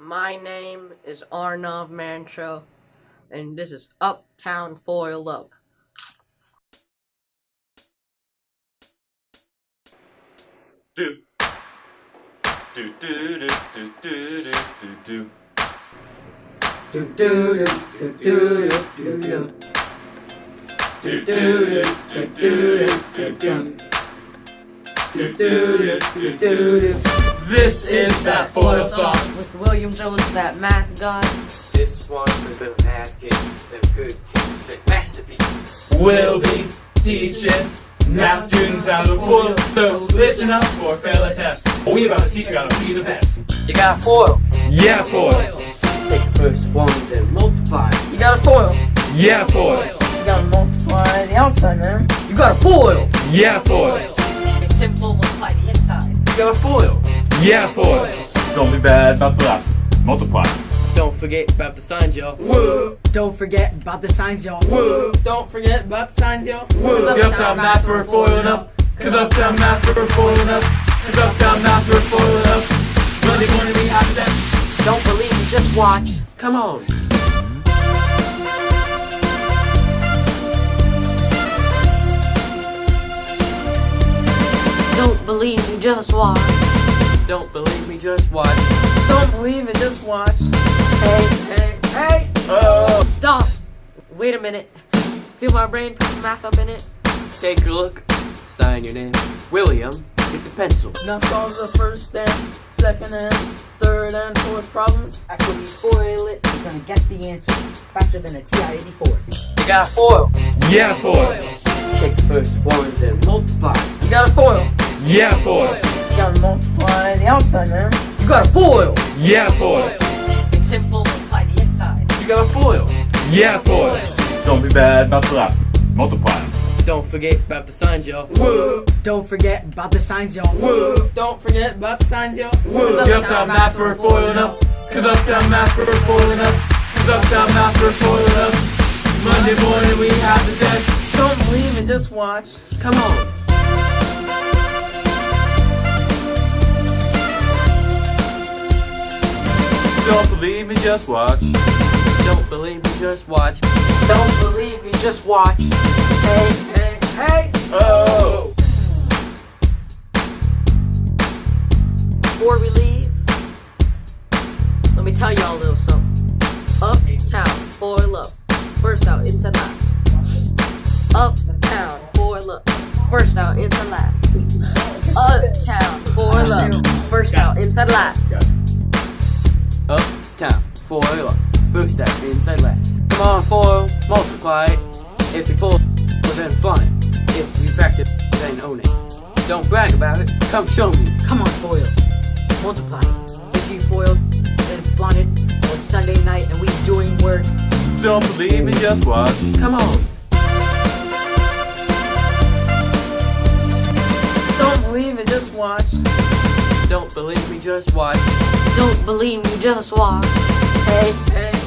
My name is Arnav Mancho, and this is Uptown Foil Up. Do do do do. Do do do do do do do. Do do do do do do do. Do do do do do. This is that foil song. With William Jones, that math guy. This one was a math game, a good masterpiece. We'll be teaching math students how to foil. So listen up or fail a test. We about to teach you how to be the best. You got a foil. Yeah, foil. Take the first ones and multiply. You got a foil. Yeah, foil. You gotta multiply the outside, man. You got a foil. Yeah, foil. It's simple, multiply the inside. You got a foil. Yeah, foil. Don't be bad about that. Multiply. Don't forget about the signs, y'all. Woo, Don't forget about the signs, y'all. woo, Don't forget about the signs, yo. woo. The uptown math we're foiling up. Cause uptown math we're foiling up. Cause uptown math we're foiling up. Monday morning we have them. Don't believe me, just watch. Come on. Don't believe me, just watch. Don't believe me, just watch. Don't believe it, just watch. Hey, hey, hey! Oh. Stop! Wait a minute. Feel my brain put the math up in it? Take a look. Sign your name. William, get the pencil. Now solve the first and second and third and fourth problems. After we foil it, we're gonna get the answer faster than a TI-84. You got a foil. Yeah, foil. Take the first ones and multiply. You got a foil. Yeah, foil. You gotta multiply the outside, man. You got a foil. Yeah, foil. It's simple, multiply the inside. You got a foil. Yeah, foil. Don't be bad about that. Multiply. Don't forget about the signs, y'all. Woo, Don't forget about the signs, y'all. woo, Don't forget about the signs, yo. woo. The uptown math we're foiling up. Cause uptown math we're foiling up. Cause uptown math we're foiling up. Monday morning we have the test. Don't believe and just watch. Come on. Believe me, just watch. Don't believe me, just watch. Don't believe me, just watch. Hey, hey, hey! Oh. Before we leave, let me tell y'all a little something. Uptown, foil up. First out, inside last. Uptown, foil up. First out, inside last. Uptown, foil up. First out, inside last. Uptown, foil up. First out, inside last. Come on, foil, multiply. If you foil, then flaunt it. If you practice, then own it. Don't brag about it. Come show me. Come on, foil. Multiply. If you foil, then and it. on Sunday night and we doing work, Don't believe me, just watch. Come on. Don't believe it, just watch. Don't believe me, just watch. Don't believe me, just watch. Hey, hey.